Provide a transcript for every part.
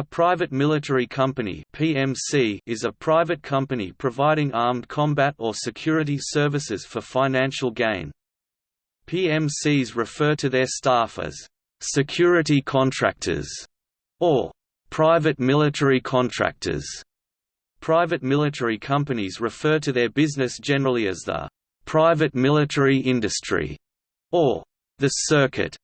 A private military company (PMC) is a private company providing armed combat or security services for financial gain. PMCs refer to their staff as security contractors or private military contractors. Private military companies refer to their business generally as the private military industry or the circuit.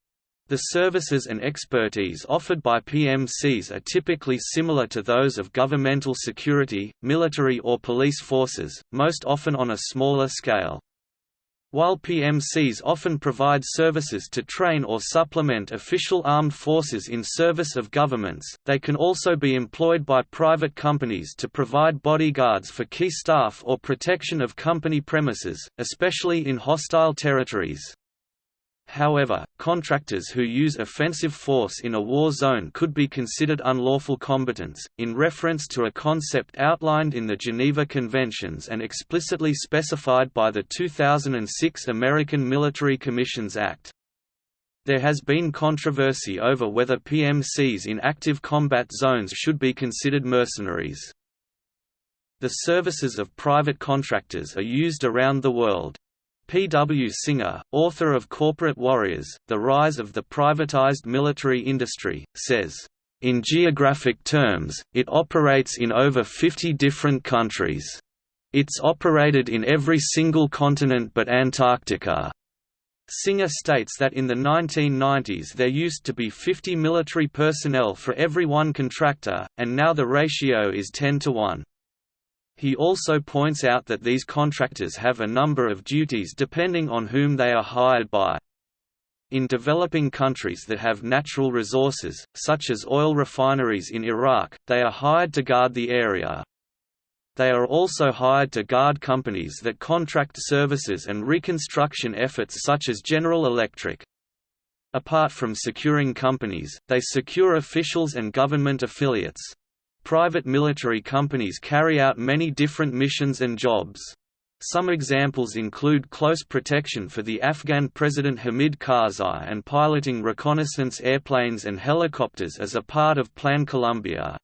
The services and expertise offered by PMCs are typically similar to those of governmental security, military or police forces, most often on a smaller scale. While PMCs often provide services to train or supplement official armed forces in service of governments, they can also be employed by private companies to provide bodyguards for key staff or protection of company premises, especially in hostile territories. However, contractors who use offensive force in a war zone could be considered unlawful combatants, in reference to a concept outlined in the Geneva Conventions and explicitly specified by the 2006 American Military Commissions Act. There has been controversy over whether PMCs in active combat zones should be considered mercenaries. The services of private contractors are used around the world. P. W. Singer, author of Corporate Warriors, The Rise of the Privatized Military Industry, says, "...in geographic terms, it operates in over 50 different countries. It's operated in every single continent but Antarctica." Singer states that in the 1990s there used to be 50 military personnel for every one contractor, and now the ratio is 10 to 1. He also points out that these contractors have a number of duties depending on whom they are hired by. In developing countries that have natural resources, such as oil refineries in Iraq, they are hired to guard the area. They are also hired to guard companies that contract services and reconstruction efforts such as General Electric. Apart from securing companies, they secure officials and government affiliates. Private military companies carry out many different missions and jobs. Some examples include close protection for the Afghan President Hamid Karzai and piloting reconnaissance airplanes and helicopters as a part of Plan Colombia.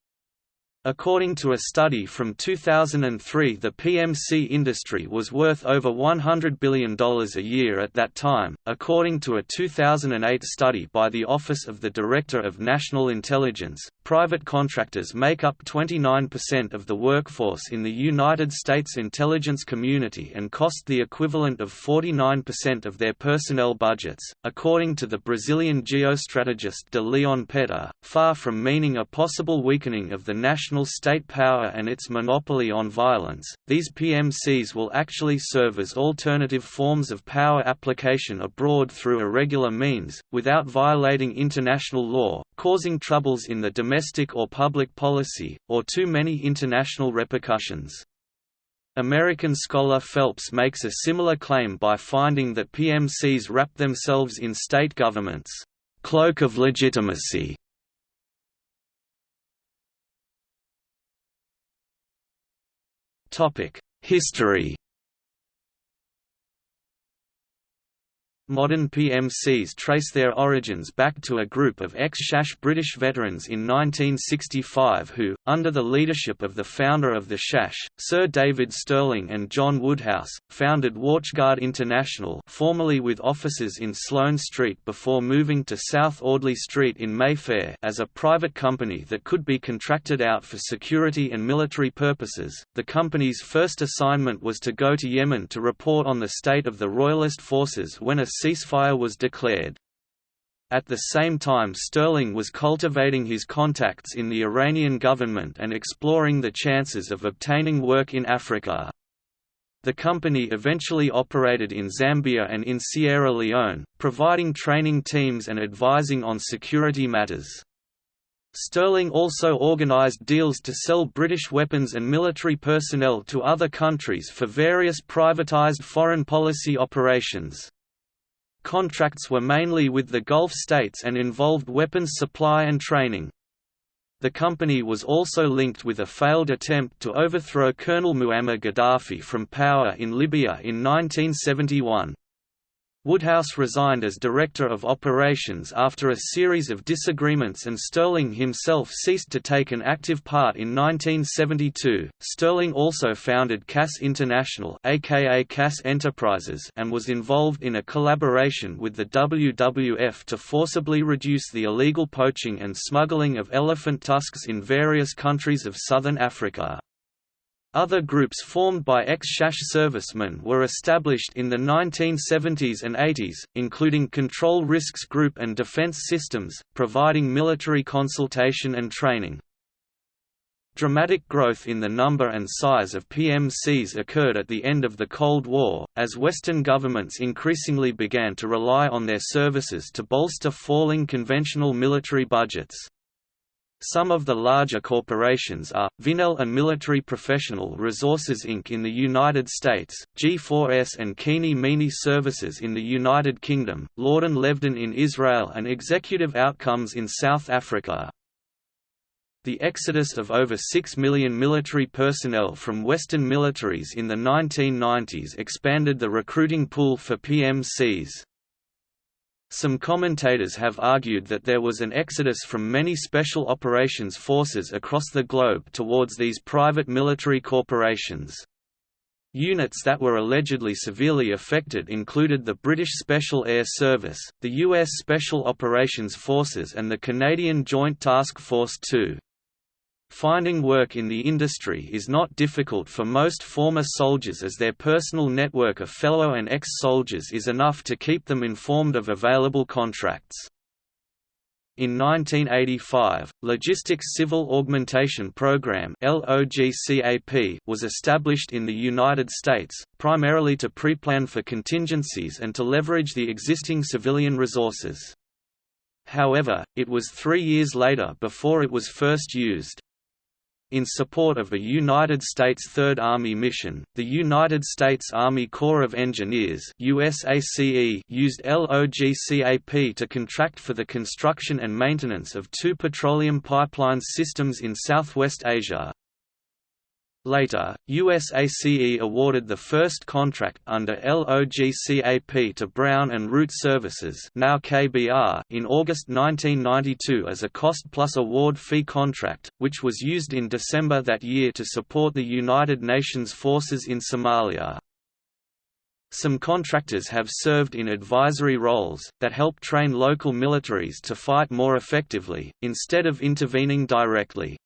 According to a study from 2003 the PMC industry was worth over $100 billion a year at that time, according to a 2008 study by the Office of the Director of National Intelligence. Private contractors make up 29% of the workforce in the United States intelligence community and cost the equivalent of 49% of their personnel budgets, according to the Brazilian geostrategist de Leon Pedra, far from meaning a possible weakening of the national national state power and its monopoly on violence, these PMCs will actually serve as alternative forms of power application abroad through irregular means, without violating international law, causing troubles in the domestic or public policy, or too many international repercussions. American scholar Phelps makes a similar claim by finding that PMCs wrap themselves in state governments' cloak of legitimacy History Modern PMCs trace their origins back to a group of ex-SAS British veterans in 1965 who, under the leadership of the founder of the SAS, Sir David Stirling and John Woodhouse, founded Watchguard International formerly with offices in Sloane Street before moving to South Audley Street in Mayfair as a private company that could be contracted out for security and military purposes. The company's first assignment was to go to Yemen to report on the state of the Royalist forces when a ceasefire was declared. At the same time Stirling was cultivating his contacts in the Iranian government and exploring the chances of obtaining work in Africa. The company eventually operated in Zambia and in Sierra Leone, providing training teams and advising on security matters. Stirling also organized deals to sell British weapons and military personnel to other countries for various privatized foreign policy operations. Contracts were mainly with the Gulf states and involved weapons supply and training. The company was also linked with a failed attempt to overthrow Colonel Muammar Gaddafi from power in Libya in 1971. Woodhouse resigned as Director of Operations after a series of disagreements and Stirling himself ceased to take an active part in 1972. Stirling also founded KAS International aka KAS Enterprises and was involved in a collaboration with the WWF to forcibly reduce the illegal poaching and smuggling of elephant tusks in various countries of southern Africa. Other groups formed by ex-SAS servicemen were established in the 1970s and 80s, including Control Risks Group and Defense Systems, providing military consultation and training. Dramatic growth in the number and size of PMCs occurred at the end of the Cold War, as Western governments increasingly began to rely on their services to bolster falling conventional military budgets. Some of the larger corporations are, Vinnell and Military Professional Resources Inc. in the United States, G4S and Keenie Meenie Services in the United Kingdom, Lord and Levdan in Israel and Executive Outcomes in South Africa. The exodus of over 6 million military personnel from Western militaries in the 1990s expanded the recruiting pool for PMCs. Some commentators have argued that there was an exodus from many special operations forces across the globe towards these private military corporations. Units that were allegedly severely affected included the British Special Air Service, the U.S. Special Operations Forces and the Canadian Joint Task Force 2. Finding work in the industry is not difficult for most former soldiers as their personal network of fellow and ex-soldiers is enough to keep them informed of available contracts. In 1985, Logistics Civil Augmentation Program was established in the United States, primarily to pre-plan for contingencies and to leverage the existing civilian resources. However, it was three years later before it was first used. In support of a United States Third Army mission, the United States Army Corps of Engineers USACE used LOGCAP to contract for the construction and maintenance of two petroleum pipeline systems in Southwest Asia, Later, USACE awarded the first contract under LOGCAP to Brown and Root Services now KBR in August 1992 as a cost-plus award fee contract, which was used in December that year to support the United Nations forces in Somalia. Some contractors have served in advisory roles, that help train local militaries to fight more effectively, instead of intervening directly.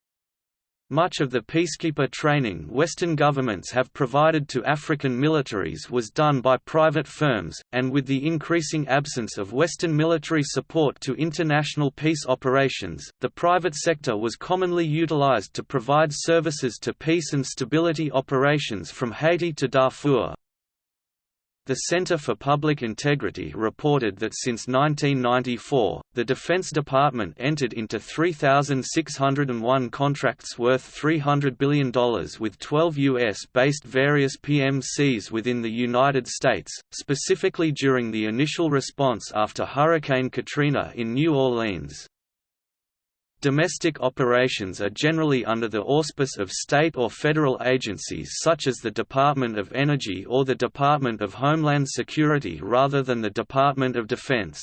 Much of the peacekeeper training Western governments have provided to African militaries was done by private firms, and with the increasing absence of Western military support to international peace operations, the private sector was commonly utilized to provide services to peace and stability operations from Haiti to Darfur. The Center for Public Integrity reported that since 1994, the Defense Department entered into 3,601 contracts worth $300 billion with 12 U.S.-based various PMCs within the United States, specifically during the initial response after Hurricane Katrina in New Orleans. Domestic operations are generally under the auspice of state or federal agencies such as the Department of Energy or the Department of Homeland Security rather than the Department of Defense.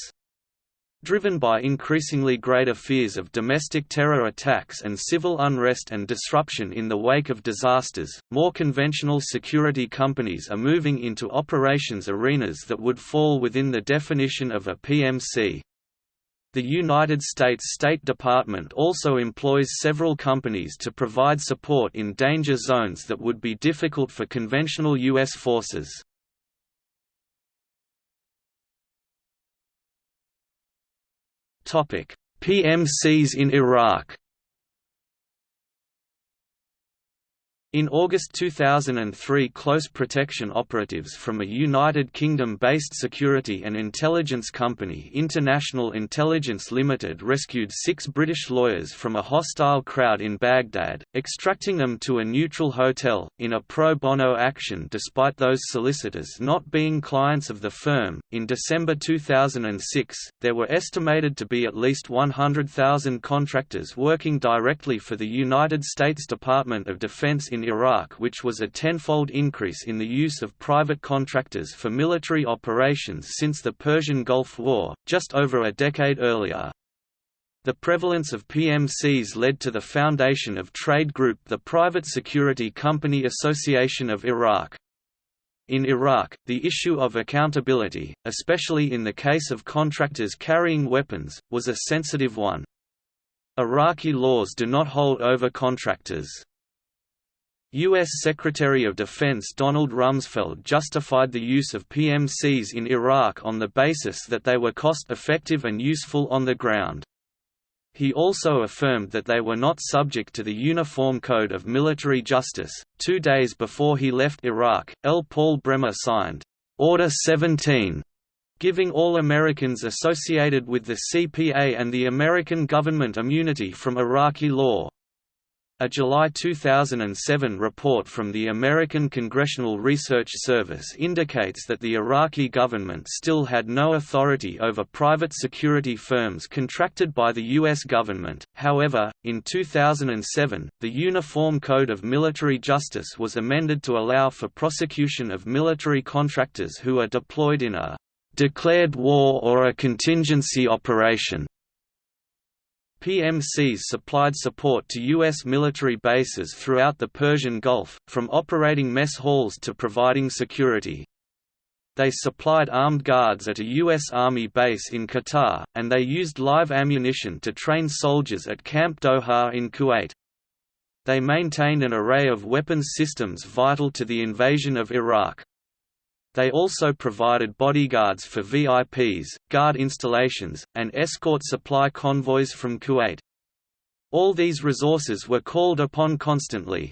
Driven by increasingly greater fears of domestic terror attacks and civil unrest and disruption in the wake of disasters, more conventional security companies are moving into operations arenas that would fall within the definition of a PMC. The United States State Department also employs several companies to provide support in danger zones that would be difficult for conventional U.S. forces. PMCs in Iraq In August 2003 close protection operatives from a United Kingdom-based security and intelligence company International Intelligence Limited rescued six British lawyers from a hostile crowd in Baghdad, extracting them to a neutral hotel, in a pro bono action despite those solicitors not being clients of the firm. In December 2006, there were estimated to be at least 100,000 contractors working directly for the United States Department of Defense in Iraq which was a tenfold increase in the use of private contractors for military operations since the Persian Gulf War, just over a decade earlier. The prevalence of PMCs led to the foundation of trade group the Private Security Company Association of Iraq. In Iraq, the issue of accountability, especially in the case of contractors carrying weapons, was a sensitive one. Iraqi laws do not hold over contractors. U.S. Secretary of Defense Donald Rumsfeld justified the use of PMCs in Iraq on the basis that they were cost-effective and useful on the ground. He also affirmed that they were not subject to the Uniform Code of Military Justice. Two days before he left Iraq, L. Paul Bremer signed Order 17, giving all Americans associated with the CPA and the American government immunity from Iraqi law. A July 2007 report from the American Congressional Research Service indicates that the Iraqi government still had no authority over private security firms contracted by the U.S. government. However, in 2007, the Uniform Code of Military Justice was amended to allow for prosecution of military contractors who are deployed in a declared war or a contingency operation PMCs supplied support to U.S. military bases throughout the Persian Gulf, from operating mess halls to providing security. They supplied armed guards at a U.S. Army base in Qatar, and they used live ammunition to train soldiers at Camp Doha in Kuwait. They maintained an array of weapons systems vital to the invasion of Iraq. They also provided bodyguards for VIPs, guard installations, and escort supply convoys from Kuwait. All these resources were called upon constantly.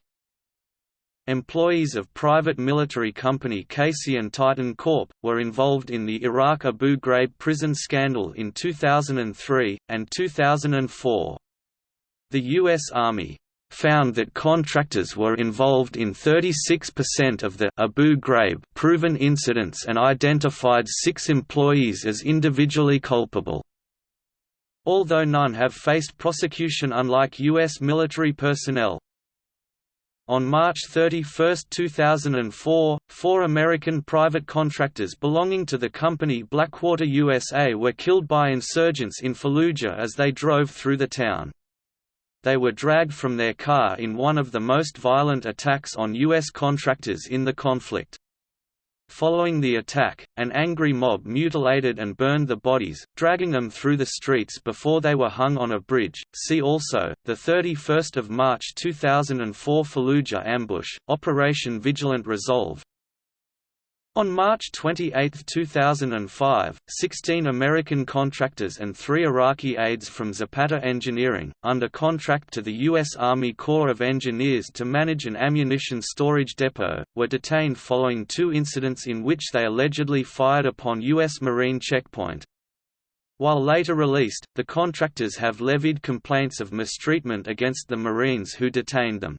Employees of private military company CACI and Titan Corp. were involved in the Iraq Abu Ghraib prison scandal in 2003, and 2004. The U.S. Army found that contractors were involved in 36% of the Abu Ghraib proven incidents and identified six employees as individually culpable. Although none have faced prosecution unlike U.S. military personnel. On March 31, 2004, four American private contractors belonging to the company Blackwater USA were killed by insurgents in Fallujah as they drove through the town they were dragged from their car in one of the most violent attacks on U.S. contractors in the conflict. Following the attack, an angry mob mutilated and burned the bodies, dragging them through the streets before they were hung on a bridge. See also the 31st of March 2004 Fallujah ambush, Operation Vigilant Resolve, on March 28, 2005, 16 American contractors and three Iraqi aides from Zapata Engineering, under contract to the U.S. Army Corps of Engineers to manage an ammunition storage depot, were detained following two incidents in which they allegedly fired upon U.S. Marine checkpoint. While later released, the contractors have levied complaints of mistreatment against the Marines who detained them.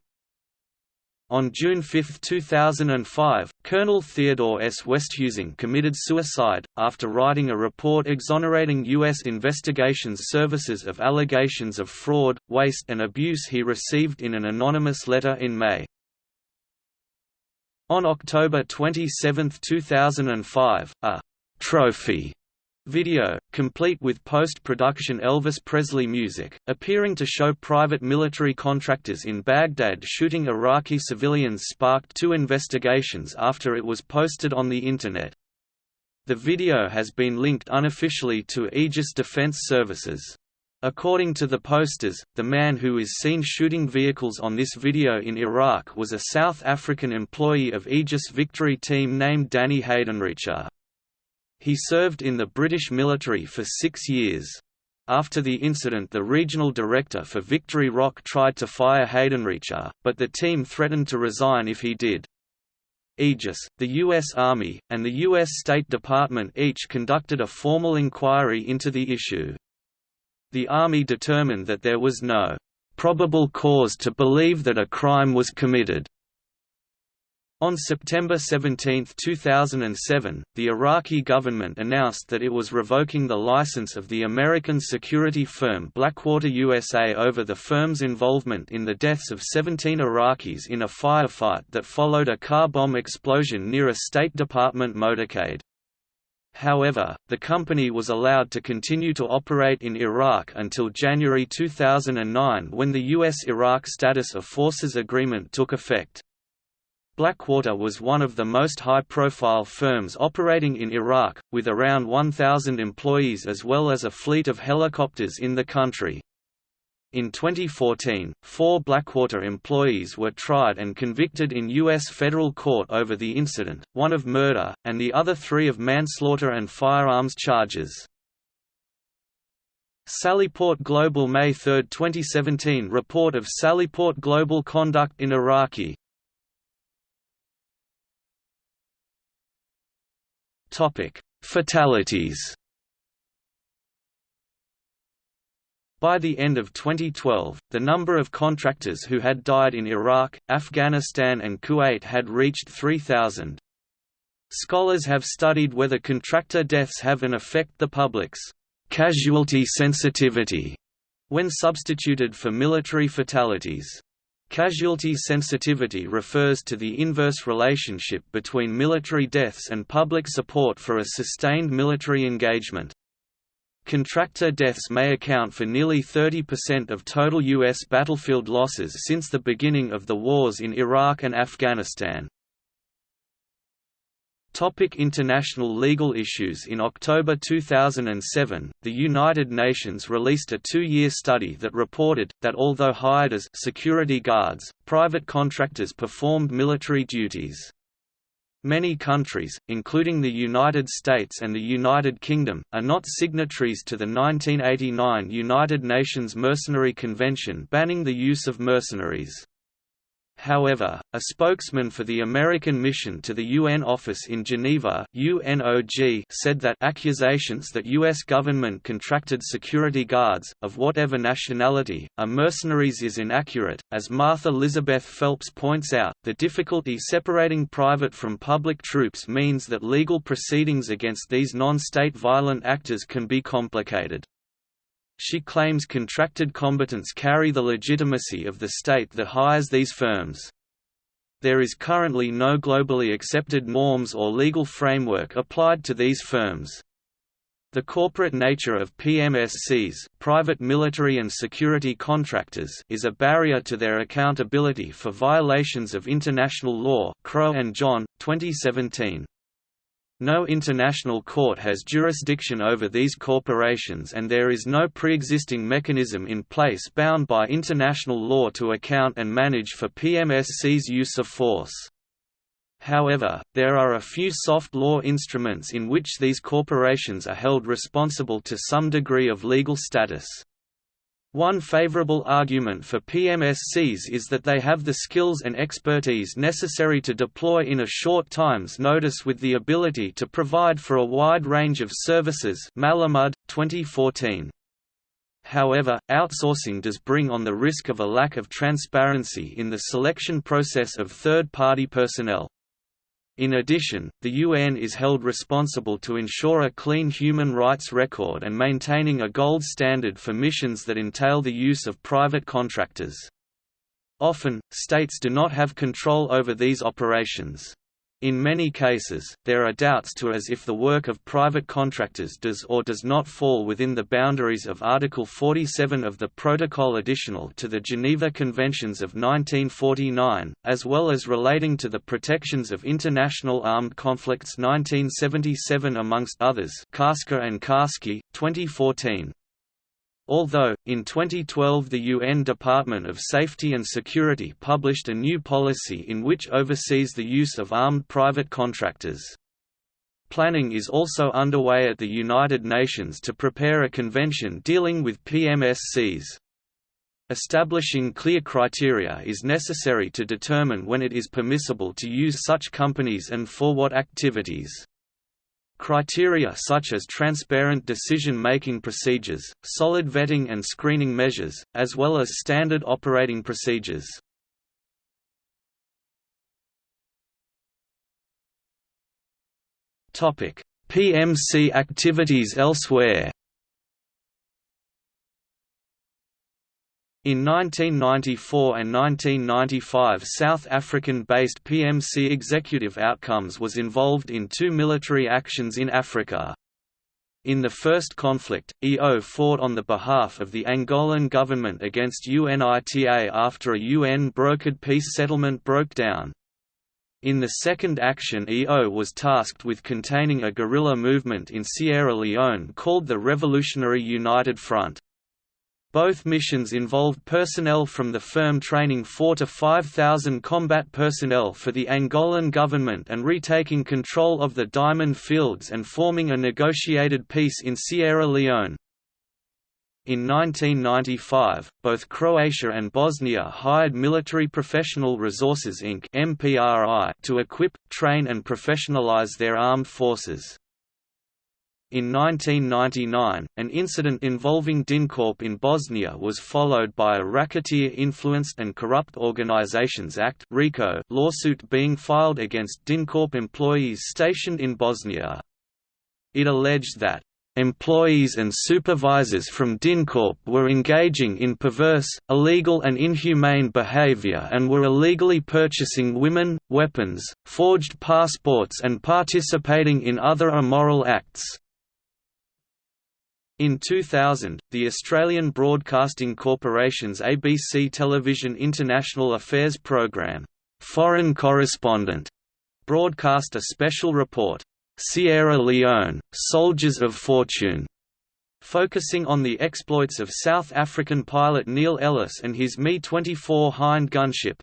On June 5, 2005, Colonel Theodore S. Westhusing committed suicide, after writing a report exonerating U.S. investigations services of allegations of fraud, waste and abuse he received in an anonymous letter in May. On October 27, 2005, a «trophy» Video, complete with post-production Elvis Presley music, appearing to show private military contractors in Baghdad shooting Iraqi civilians sparked two investigations after it was posted on the Internet. The video has been linked unofficially to Aegis Defense Services. According to the posters, the man who is seen shooting vehicles on this video in Iraq was a South African employee of Aegis Victory Team named Danny Haydenrecher. He served in the British military for six years. After the incident the regional director for Victory Rock tried to fire Haydenrecher, but the team threatened to resign if he did. Aegis, the U.S. Army, and the U.S. State Department each conducted a formal inquiry into the issue. The Army determined that there was no probable cause to believe that a crime was committed. On September 17, 2007, the Iraqi government announced that it was revoking the license of the American security firm Blackwater USA over the firm's involvement in the deaths of 17 Iraqis in a firefight that followed a car bomb explosion near a State Department motorcade. However, the company was allowed to continue to operate in Iraq until January 2009 when the U.S.-Iraq Status of Forces Agreement took effect. Blackwater was one of the most high-profile firms operating in Iraq, with around 1,000 employees as well as a fleet of helicopters in the country. In 2014, four Blackwater employees were tried and convicted in U.S. federal court over the incident, one of murder, and the other three of manslaughter and firearms charges. Sallyport Global May 3, 2017 report of Sallyport Global conduct in Iraqi Topic: Fatalities. By the end of 2012, the number of contractors who had died in Iraq, Afghanistan and Kuwait had reached 3,000. Scholars have studied whether contractor deaths have an effect the public's casualty sensitivity when substituted for military fatalities. Casualty sensitivity refers to the inverse relationship between military deaths and public support for a sustained military engagement. Contractor deaths may account for nearly 30% of total U.S. battlefield losses since the beginning of the wars in Iraq and Afghanistan. Topic international legal issues In October 2007, the United Nations released a two-year study that reported, that although hired as security guards, private contractors performed military duties. Many countries, including the United States and the United Kingdom, are not signatories to the 1989 United Nations Mercenary Convention banning the use of mercenaries. However, a spokesman for the American mission to the UN office in Geneva UNOG said that accusations that U.S. government contracted security guards, of whatever nationality, are mercenaries is inaccurate. As Martha Elizabeth Phelps points out, the difficulty separating private from public troops means that legal proceedings against these non-state violent actors can be complicated. She claims contracted combatants carry the legitimacy of the state that hires these firms. There is currently no globally accepted norms or legal framework applied to these firms. The corporate nature of PMSCs private military and security contractors is a barrier to their accountability for violations of international law Crow and John, 2017. No international court has jurisdiction over these corporations and there is no pre-existing mechanism in place bound by international law to account and manage for PMSC's use of force. However, there are a few soft law instruments in which these corporations are held responsible to some degree of legal status. One favorable argument for PMSCs is that they have the skills and expertise necessary to deploy in a short time's notice with the ability to provide for a wide range of services Malamud, 2014. However, outsourcing does bring on the risk of a lack of transparency in the selection process of third-party personnel. In addition, the UN is held responsible to ensure a clean human rights record and maintaining a gold standard for missions that entail the use of private contractors. Often, states do not have control over these operations. In many cases, there are doubts to as if the work of private contractors does or does not fall within the boundaries of Article 47 of the Protocol Additional to the Geneva Conventions of 1949, as well as relating to the Protections of International Armed Conflicts 1977 amongst others Karska and Karski, 2014. Although, in 2012 the UN Department of Safety and Security published a new policy in which oversees the use of armed private contractors. Planning is also underway at the United Nations to prepare a convention dealing with PMSCs. Establishing clear criteria is necessary to determine when it is permissible to use such companies and for what activities. Criteria such as transparent decision-making procedures, solid vetting and screening measures, as well as standard operating procedures. PMC activities elsewhere In 1994 and 1995 South African-based PMC Executive Outcomes was involved in two military actions in Africa. In the first conflict, EO fought on the behalf of the Angolan government against UNITA after a UN-brokered peace settlement broke down. In the second action EO was tasked with containing a guerrilla movement in Sierra Leone called the Revolutionary United Front. Both missions involved personnel from the firm training 4 to 5,000 combat personnel for the Angolan government and retaking control of the diamond fields and forming a negotiated peace in Sierra Leone. In 1995, both Croatia and Bosnia hired Military Professional Resources Inc. to equip, train and professionalize their armed forces. In 1999, an incident involving DynCorp in Bosnia was followed by a Racketeer-Influenced and Corrupt Organizations Act lawsuit being filed against DynCorp employees stationed in Bosnia. It alleged that employees and supervisors from DynCorp were engaging in perverse, illegal and inhumane behavior and were illegally purchasing women, weapons, forged passports and participating in other immoral acts. In 2000, the Australian Broadcasting Corporation's ABC Television International Affairs program, Foreign Correspondent, broadcast a special report, Sierra Leone, Soldiers of Fortune, focusing on the exploits of South African pilot Neil Ellis and his Mi-24 Hind gunship,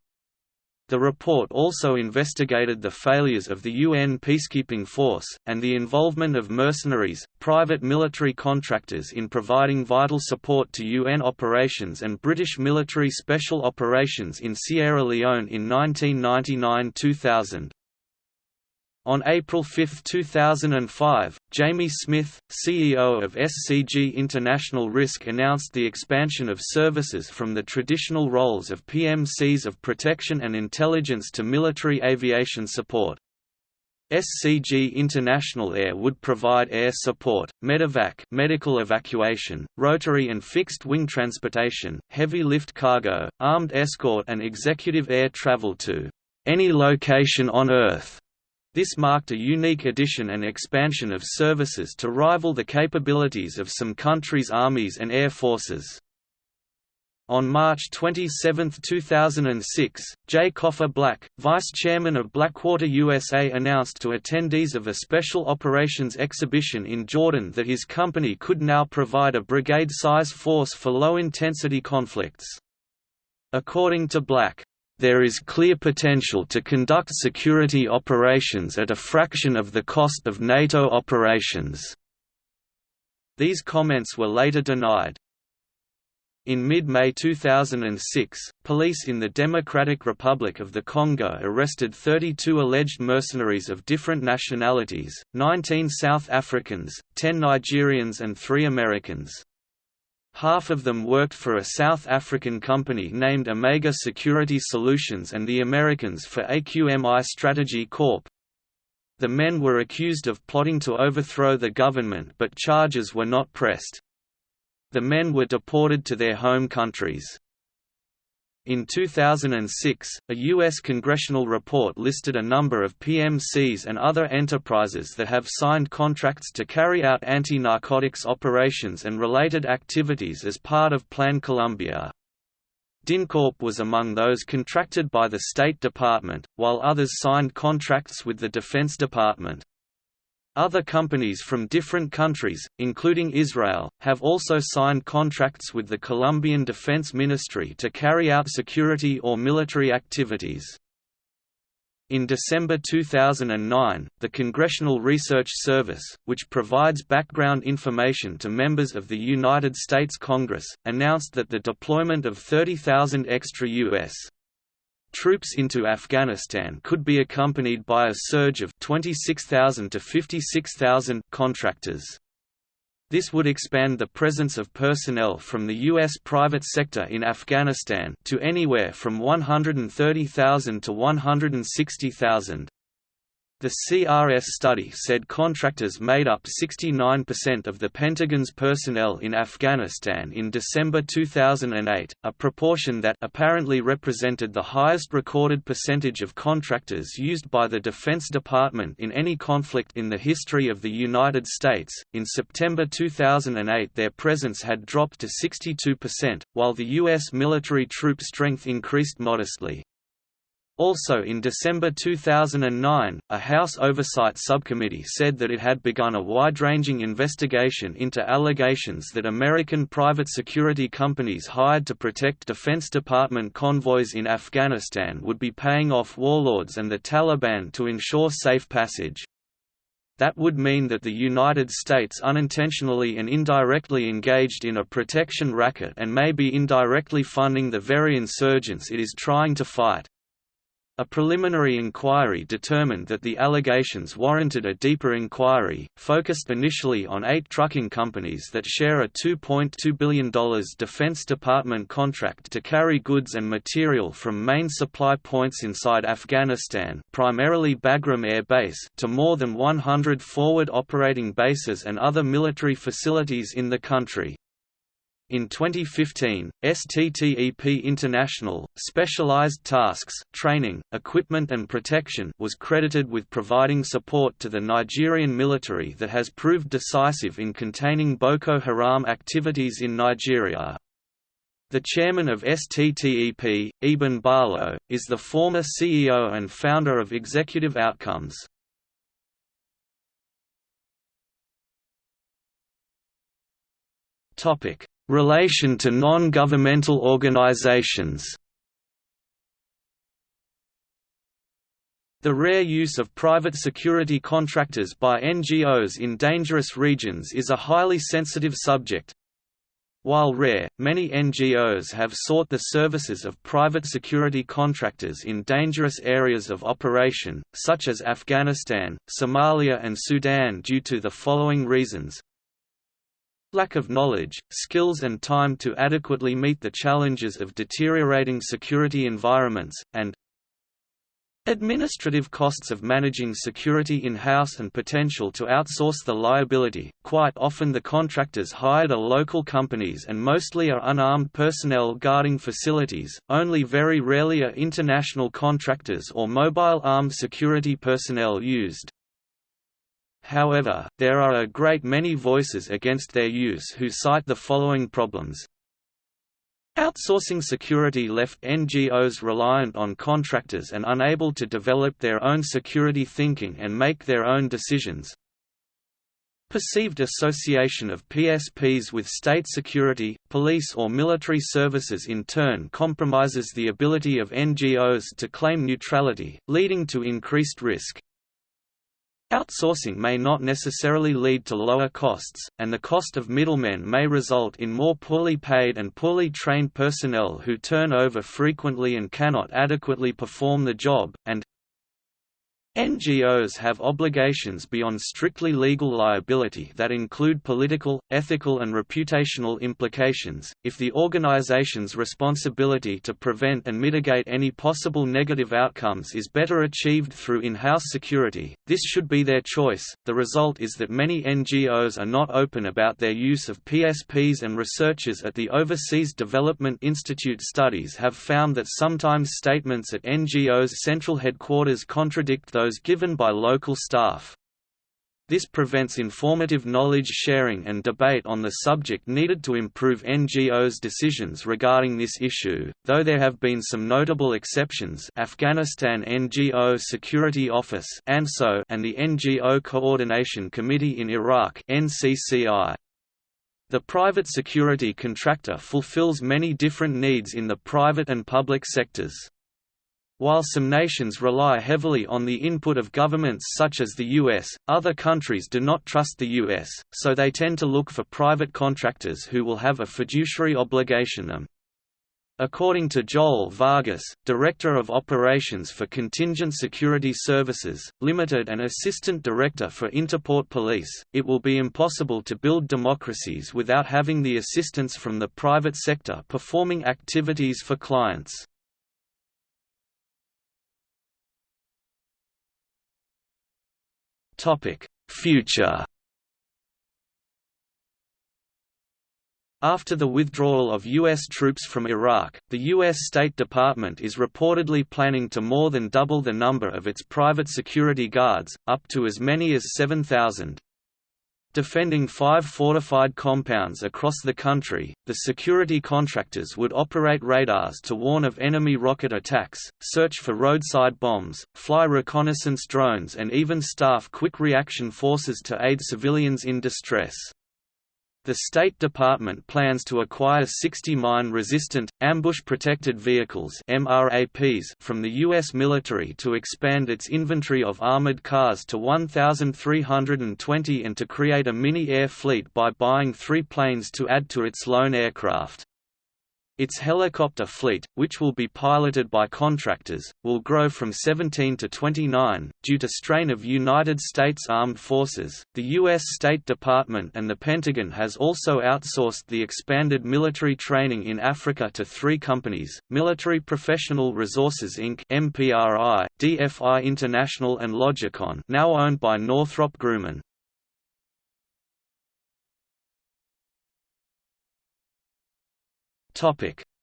the report also investigated the failures of the UN peacekeeping force, and the involvement of mercenaries, private military contractors in providing vital support to UN operations and British military special operations in Sierra Leone in 1999–2000. On April 5, 2005, Jamie Smith, CEO of SCG International Risk announced the expansion of services from the traditional roles of PMCs of protection and intelligence to military aviation support. SCG International Air would provide air support, medevac medical evacuation, rotary and fixed-wing transportation, heavy lift cargo, armed escort and executive air travel to any location on Earth this marked a unique addition and expansion of services to rival the capabilities of some countries' armies and air forces. On March 27, 2006, Jay Cofer Black, vice chairman of Blackwater USA announced to attendees of a special operations exhibition in Jordan that his company could now provide a brigade-size force for low-intensity conflicts. According to Black, there is clear potential to conduct security operations at a fraction of the cost of NATO operations." These comments were later denied. In mid-May 2006, police in the Democratic Republic of the Congo arrested 32 alleged mercenaries of different nationalities, 19 South Africans, 10 Nigerians and 3 Americans. Half of them worked for a South African company named Omega Security Solutions and the Americans for AQMI Strategy Corp. The men were accused of plotting to overthrow the government but charges were not pressed. The men were deported to their home countries. In 2006, a U.S. congressional report listed a number of PMCs and other enterprises that have signed contracts to carry out anti-narcotics operations and related activities as part of Plan Colombia. DynCorp was among those contracted by the State Department, while others signed contracts with the Defense Department. Other companies from different countries, including Israel, have also signed contracts with the Colombian Defense Ministry to carry out security or military activities. In December 2009, the Congressional Research Service, which provides background information to members of the United States Congress, announced that the deployment of 30,000 extra U.S. Troops into Afghanistan could be accompanied by a surge of 26,000 to 56,000 contractors. This would expand the presence of personnel from the U.S. private sector in Afghanistan to anywhere from 130,000 to 160,000. The CRS study said contractors made up 69% of the Pentagon's personnel in Afghanistan in December 2008, a proportion that apparently represented the highest recorded percentage of contractors used by the Defense Department in any conflict in the history of the United States. In September 2008, their presence had dropped to 62%, while the U.S. military troop strength increased modestly. Also in December 2009, a House Oversight Subcommittee said that it had begun a wide-ranging investigation into allegations that American private security companies hired to protect Defense Department convoys in Afghanistan would be paying off warlords and the Taliban to ensure safe passage. That would mean that the United States unintentionally and indirectly engaged in a protection racket and may be indirectly funding the very insurgents it is trying to fight. A preliminary inquiry determined that the allegations warranted a deeper inquiry, focused initially on eight trucking companies that share a $2.2 billion Defense Department contract to carry goods and material from main supply points inside Afghanistan primarily Bagram Air Base to more than 100 forward operating bases and other military facilities in the country. In 2015, STTEP International, Specialized Tasks, Training, Equipment and Protection was credited with providing support to the Nigerian military that has proved decisive in containing Boko Haram activities in Nigeria. The chairman of STTEP, Eeben Barlow, is the former CEO and founder of Executive Outcomes. Topic Relation to non-governmental organizations The rare use of private security contractors by NGOs in dangerous regions is a highly sensitive subject. While rare, many NGOs have sought the services of private security contractors in dangerous areas of operation, such as Afghanistan, Somalia and Sudan due to the following reasons Lack of knowledge, skills and time to adequately meet the challenges of deteriorating security environments, and Administrative costs of managing security in-house and potential to outsource the liability. Quite often the contractors hired are local companies and mostly are unarmed personnel guarding facilities, only very rarely are international contractors or mobile armed security personnel used. However, there are a great many voices against their use who cite the following problems. Outsourcing security left NGOs reliant on contractors and unable to develop their own security thinking and make their own decisions. Perceived association of PSPs with state security, police or military services in turn compromises the ability of NGOs to claim neutrality, leading to increased risk. Outsourcing may not necessarily lead to lower costs, and the cost of middlemen may result in more poorly paid and poorly trained personnel who turn over frequently and cannot adequately perform the job, and NGOs have obligations beyond strictly legal liability that include political, ethical and reputational implications. If the organization's responsibility to prevent and mitigate any possible negative outcomes is better achieved through in-house security, this should be their choice. The result is that many NGOs are not open about their use of PSPs and researchers at the Overseas Development Institute studies have found that sometimes statements at NGOs' central headquarters contradict those given by local staff. This prevents informative knowledge sharing and debate on the subject needed to improve NGOs' decisions regarding this issue, though there have been some notable exceptions Afghanistan NGO Security Office and the NGO Coordination Committee in Iraq NCCI. The private security contractor fulfills many different needs in the private and public sectors. While some nations rely heavily on the input of governments such as the US, other countries do not trust the US, so they tend to look for private contractors who will have a fiduciary obligation them. According to Joel Vargas, Director of Operations for Contingent Security Services, Limited and Assistant Director for Interport Police, it will be impossible to build democracies without having the assistance from the private sector performing activities for clients. Future After the withdrawal of U.S. troops from Iraq, the U.S. State Department is reportedly planning to more than double the number of its private security guards, up to as many as 7,000. Defending five fortified compounds across the country, the security contractors would operate radars to warn of enemy rocket attacks, search for roadside bombs, fly reconnaissance drones and even staff quick reaction forces to aid civilians in distress. The State Department plans to acquire 60 mine-resistant, ambush-protected vehicles from the U.S. military to expand its inventory of armored cars to 1,320 and to create a mini-air fleet by buying three planes to add to its lone aircraft. Its helicopter fleet, which will be piloted by contractors, will grow from 17 to 29, due to strain of United States Armed Forces. The U.S. State Department and the Pentagon has also outsourced the expanded military training in Africa to three companies Military Professional Resources Inc., MPRI, DFI International, and Logicon, now owned by Northrop Grumman.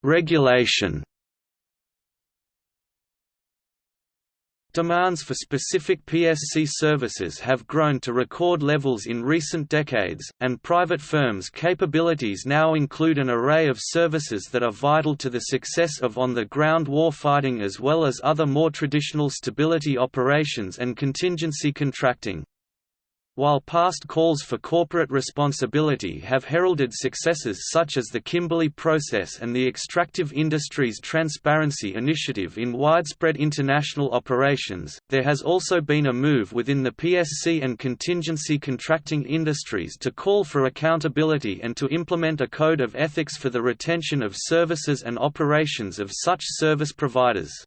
Regulation. Demands for specific PSC services have grown to record levels in recent decades, and private firms' capabilities now include an array of services that are vital to the success of on-the-ground warfighting as well as other more traditional stability operations and contingency contracting. While past calls for corporate responsibility have heralded successes such as the Kimberley Process and the Extractive Industries Transparency Initiative in widespread international operations, there has also been a move within the PSC and contingency contracting industries to call for accountability and to implement a code of ethics for the retention of services and operations of such service providers.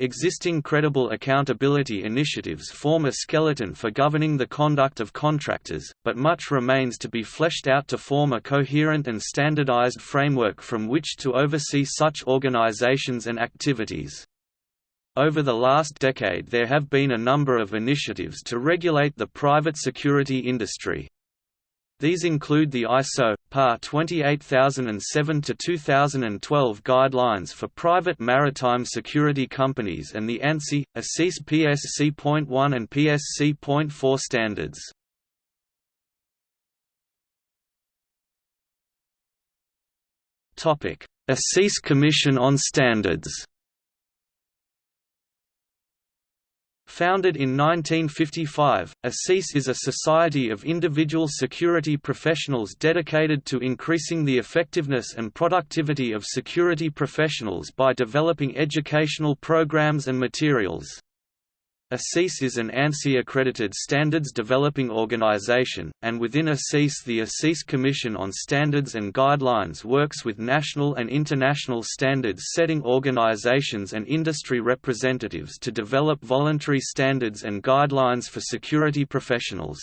Existing credible accountability initiatives form a skeleton for governing the conduct of contractors, but much remains to be fleshed out to form a coherent and standardized framework from which to oversee such organizations and activities. Over the last decade there have been a number of initiatives to regulate the private security industry. These include the ISO PAR 28007-2012 guidelines for private maritime security companies and the ANSI, ASIS PSC.1 and PSC.4 standards. ASIS Commission on Standards Founded in 1955, ASIS is a society of individual security professionals dedicated to increasing the effectiveness and productivity of security professionals by developing educational programs and materials. ASIS is an ANSI-accredited standards developing organization, and within ASIS the ASIS Commission on Standards and Guidelines works with national and international standards-setting organizations and industry representatives to develop voluntary standards and guidelines for security professionals.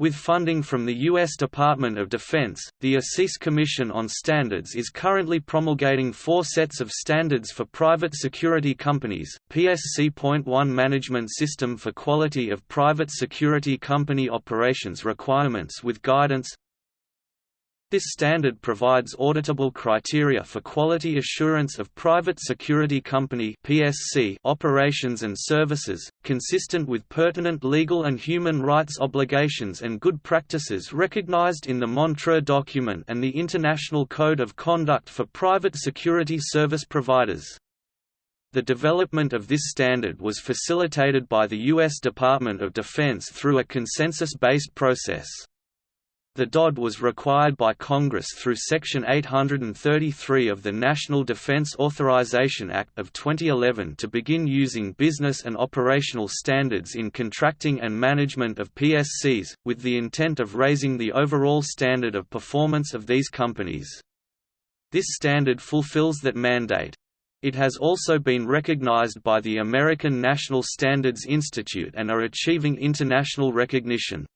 With funding from the U.S. Department of Defense, the ASIS Commission on Standards is currently promulgating four sets of standards for private security companies, PSC.1 Management System for Quality of Private Security Company Operations Requirements with Guidance this standard provides auditable criteria for quality assurance of private security company (PSC) operations and services, consistent with pertinent legal and human rights obligations and good practices recognized in the Montreux document and the International Code of Conduct for Private Security Service Providers. The development of this standard was facilitated by the U.S. Department of Defense through a consensus-based process. The DOD was required by Congress through Section 833 of the National Defense Authorization Act of 2011 to begin using business and operational standards in contracting and management of PSCs, with the intent of raising the overall standard of performance of these companies. This standard fulfills that mandate. It has also been recognized by the American National Standards Institute and are achieving international recognition.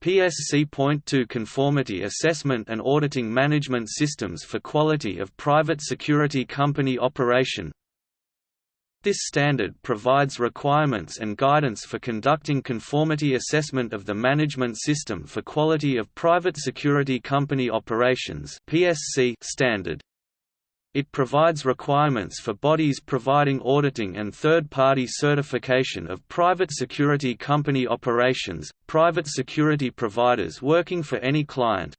PSC.2 Conformity Assessment and Auditing Management Systems for Quality of Private Security Company Operation This standard provides requirements and guidance for conducting conformity assessment of the Management System for Quality of Private Security Company Operations (PSC) standard. It provides requirements for bodies providing auditing and third-party certification of private security company operations, private security providers working for any client,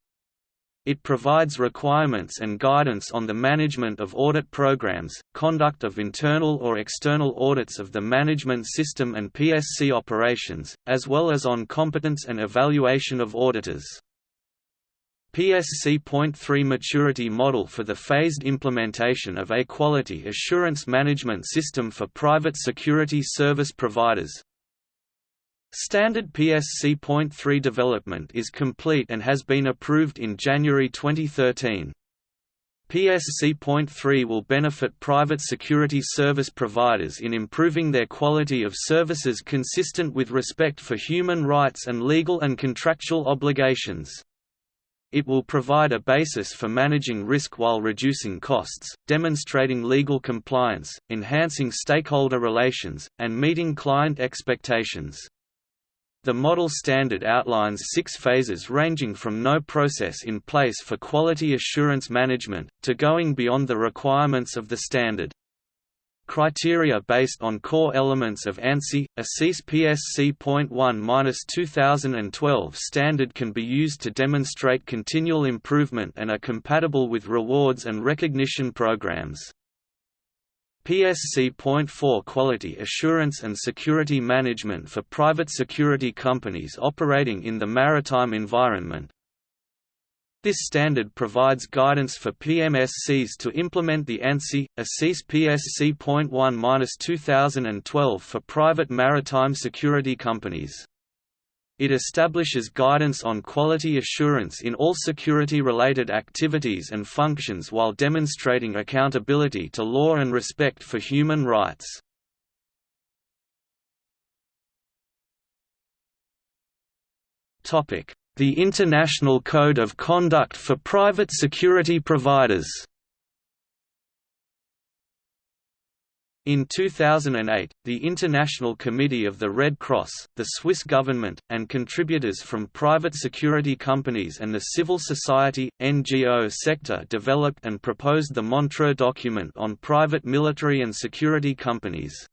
it provides requirements and guidance on the management of audit programs, conduct of internal or external audits of the management system and PSC operations, as well as on competence and evaluation of auditors. PSC.3 Maturity Model for the phased implementation of a quality assurance management system for private security service providers, Standard PSC.3 development is complete and has been approved in January 2013. PSC.3 will benefit private security service providers in improving their quality of services consistent with respect for human rights and legal and contractual obligations. It will provide a basis for managing risk while reducing costs, demonstrating legal compliance, enhancing stakeholder relations, and meeting client expectations. The model standard outlines six phases ranging from no process in place for quality assurance management, to going beyond the requirements of the standard. Criteria based on core elements of ANSI, ASIS PSC.1-2012 standard can be used to demonstrate continual improvement and are compatible with rewards and recognition programs. PSC.4 Quality Assurance and Security Management for private security companies operating in the maritime environment This standard provides guidance for PMSCs to implement the ANSI, ASIS PSC.1-2012 for private maritime security companies. It establishes guidance on quality assurance in all security-related activities and functions while demonstrating accountability to law and respect for human rights. The International Code of Conduct for Private Security Providers In 2008, the International Committee of the Red Cross, the Swiss government, and contributors from private security companies and the civil society, NGO sector developed and proposed the Montreux Document on private military and security companies.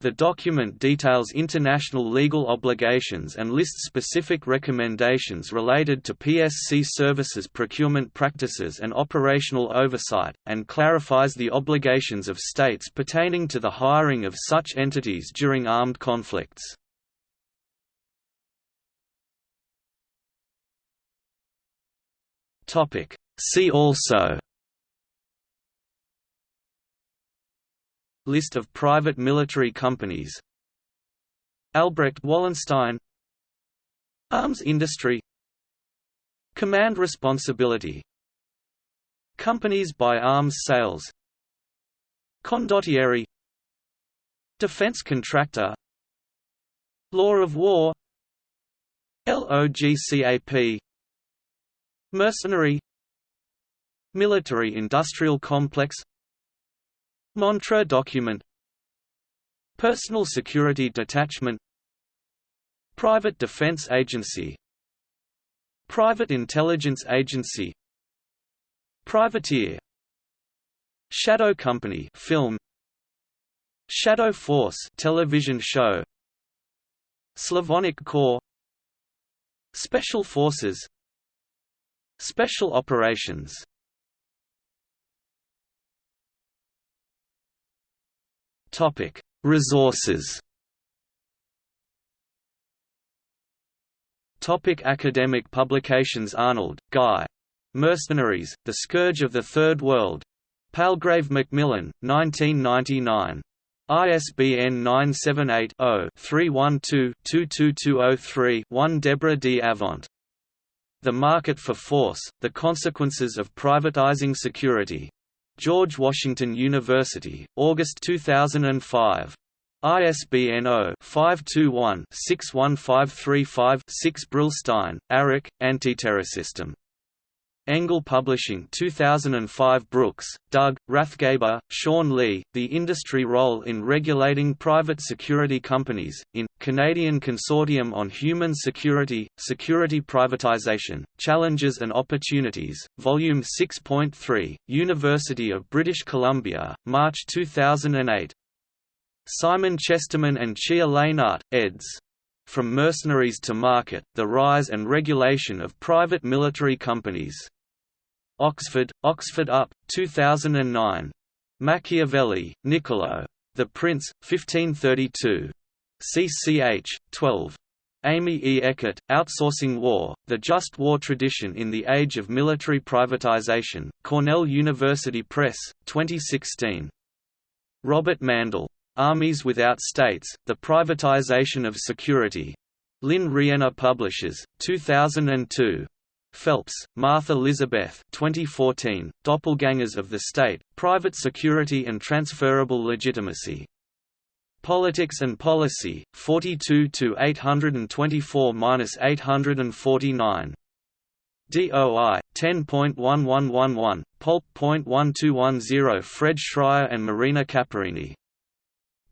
The document details international legal obligations and lists specific recommendations related to PSC services procurement practices and operational oversight, and clarifies the obligations of states pertaining to the hiring of such entities during armed conflicts. See also List of private military companies. Albrecht Wallenstein. Arms industry. Command responsibility. Companies by arms sales. Condottieri. Defense contractor. Law of war. LOGCAP Mercenary. Military-industrial complex Montreux document. Personal Security Detachment. Private Defense Agency. Private Intelligence Agency. Privateer. Shadow Company film. Shadow Force television show. Slavonic Corps. Special Forces. Special Operations Topic: Resources. Topic academic publications Arnold, Guy. Mercenaries, The Scourge of the Third World. Palgrave Macmillan, 1999. ISBN 978-0-312-22203-1 Deborah D. Avant. The Market for Force, The Consequences of Privatizing Security. George Washington University, August 2005. ISBN 0-521-61535-6 Brillstein, Arik, Antiterrorsystem. Engel Publishing 2005 Brooks, Doug, Rathgeber, Sean Lee, The Industry Role in Regulating Private Security Companies, in, Canadian Consortium on Human Security, Security Privatization, Challenges and Opportunities, Volume 6.3, University of British Columbia, March 2008. Simon Chesterman and Chia Lehnardt, eds. From Mercenaries to Market, The Rise and Regulation of Private Military Companies. Oxford, Oxford UP, 2009. Machiavelli, Niccolo. The Prince, 1532. CCH, 12. Amy E. Eckert, Outsourcing War, The Just War Tradition in the Age of Military Privatization, Cornell University Press, 2016. Robert Mandel. Armies Without States, The Privatization of Security. Lynne Rienner Publishers, 2002. Phelps, Martha Elizabeth 2014, Doppelgangers of the State, Private Security and Transferable Legitimacy. Politics and Policy, 42 to 824-849. DOI 10.1111, Pulp.1210 Fred Schreier and Marina Caparini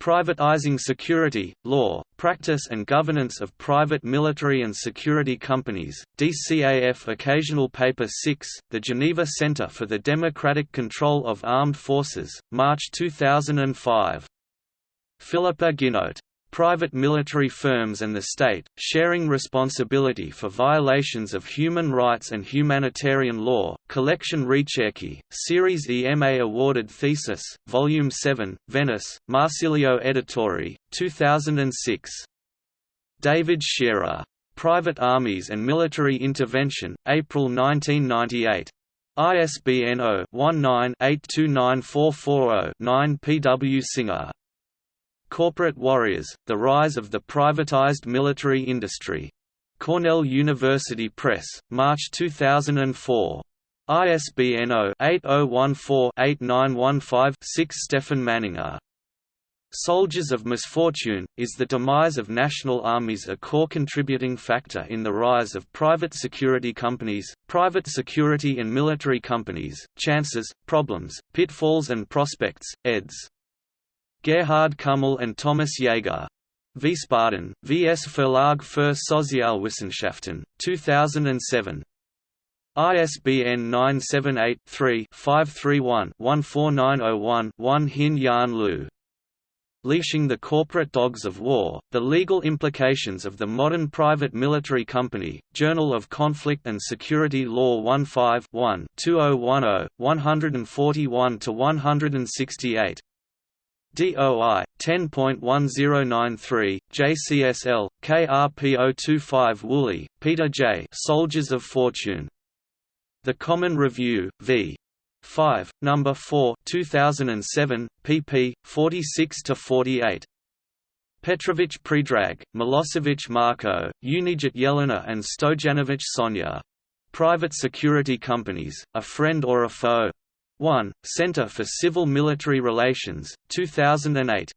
Privatizing Security, Law, Practice and Governance of Private Military and Security Companies, DCAF Occasional Paper 6, The Geneva Center for the Democratic Control of Armed Forces, March 2005. Philippa Ginnotte private military firms and the state, sharing responsibility for violations of human rights and humanitarian law. Collection Ricerchi, Series EMA awarded thesis, Volume 7, Venice, Marsilio Editori, 2006. David Shearer. Private Armies and Military Intervention, April 1998. ISBN 0-19-829440-9 P. W. Singer. Corporate Warriors, The Rise of the Privatized Military Industry. Cornell University Press, March 2004. ISBN 0-8014-8915-6 Stefan Manninger. Soldiers of Misfortune, Is the Demise of National Armies a Core Contributing Factor in the Rise of Private Security Companies, Private Security and Military Companies, Chances, Problems, Pitfalls and Prospects, eds. Gerhard Kummel and Thomas Jaeger. Wiesbaden, VS Verlag für Sozialwissenschaften, 2007. ISBN 978-3-531-14901-1 Hin Yan Liu. Leashing the Corporate Dogs of War, The Legal Implications of the Modern Private Military Company, Journal of Conflict and Security Law 15 2010, 141–168 DOI 10.1093 JCSL KRP025 Woolley, Peter J. Soldiers of Fortune. The Common Review v. 5, number 4, 2007, pp. 46 to 48. Petrovich Predrag, Milosevic Marko, Unijit Yelena and Stojanovic Sonia. Private Security Companies, A Friend or a Foe? 1, Center for Civil Military Relations, 2008.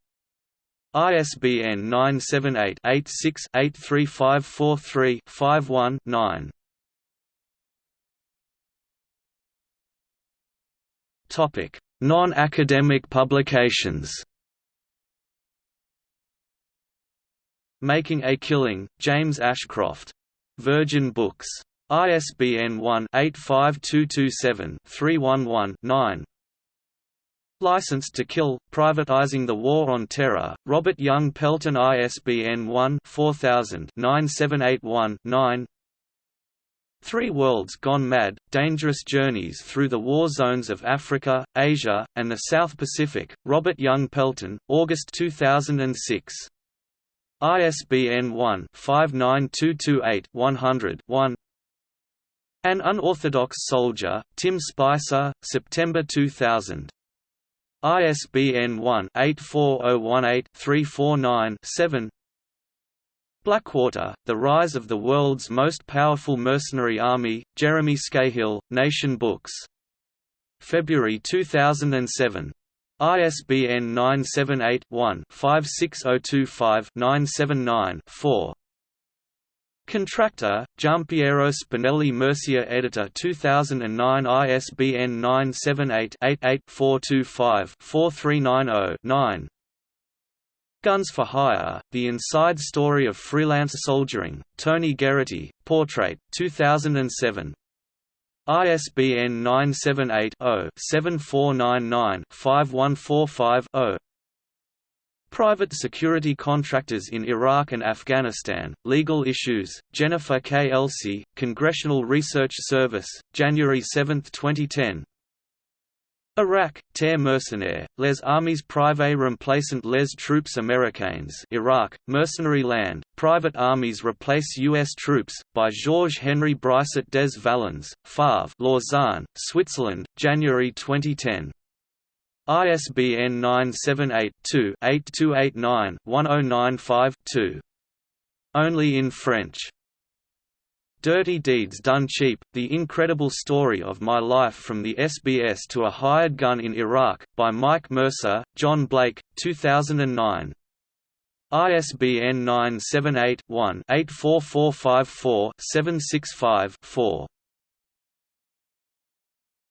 ISBN 978-86-83543-51-9. Topic: Non-academic publications. Making a Killing, James Ashcroft. Virgin Books. ISBN 1-85227-311-9 License to Kill, Privatizing the War on Terror, Robert Young Pelton ISBN 1-4000-9781-9 Three Worlds Gone Mad, Dangerous Journeys Through the War Zones of Africa, Asia, and the South Pacific, Robert Young Pelton, August 2006. ISBN 1-59228-100-1 an Unorthodox Soldier, Tim Spicer, September 2000. ISBN 1-84018-349-7 Blackwater, The Rise of the World's Most Powerful Mercenary Army, Jeremy Scahill, Nation Books. February 2007. ISBN 978 one 56025 979 4 Contractor, Giampiero Spinelli Mursia Editor 2009 ISBN 978-88-425-4390-9 Guns for Hire, The Inside Story of Freelance Soldiering, Tony Geraghty, Portrait, 2007. ISBN 978 0 7499 5145 0 Private security contractors in Iraq and Afghanistan, Legal Issues, Jennifer K. Congressional Research Service, January 7, 2010 Iraq, Terre mercenaires, les armées privées remplaçant les troupes américaines Iraq, Mercenary Land, Private Armies Replace U.S. Troops, by Georges Henry Bricet des Vallons, Favre Lausanne, Switzerland, January 2010 ISBN 978-2-8289-1095-2. Only in French. Dirty Deeds Done Cheap, The Incredible Story of My Life from the SBS to a Hired Gun in Iraq, by Mike Mercer, John Blake, 2009. ISBN 978 one 84454 765 4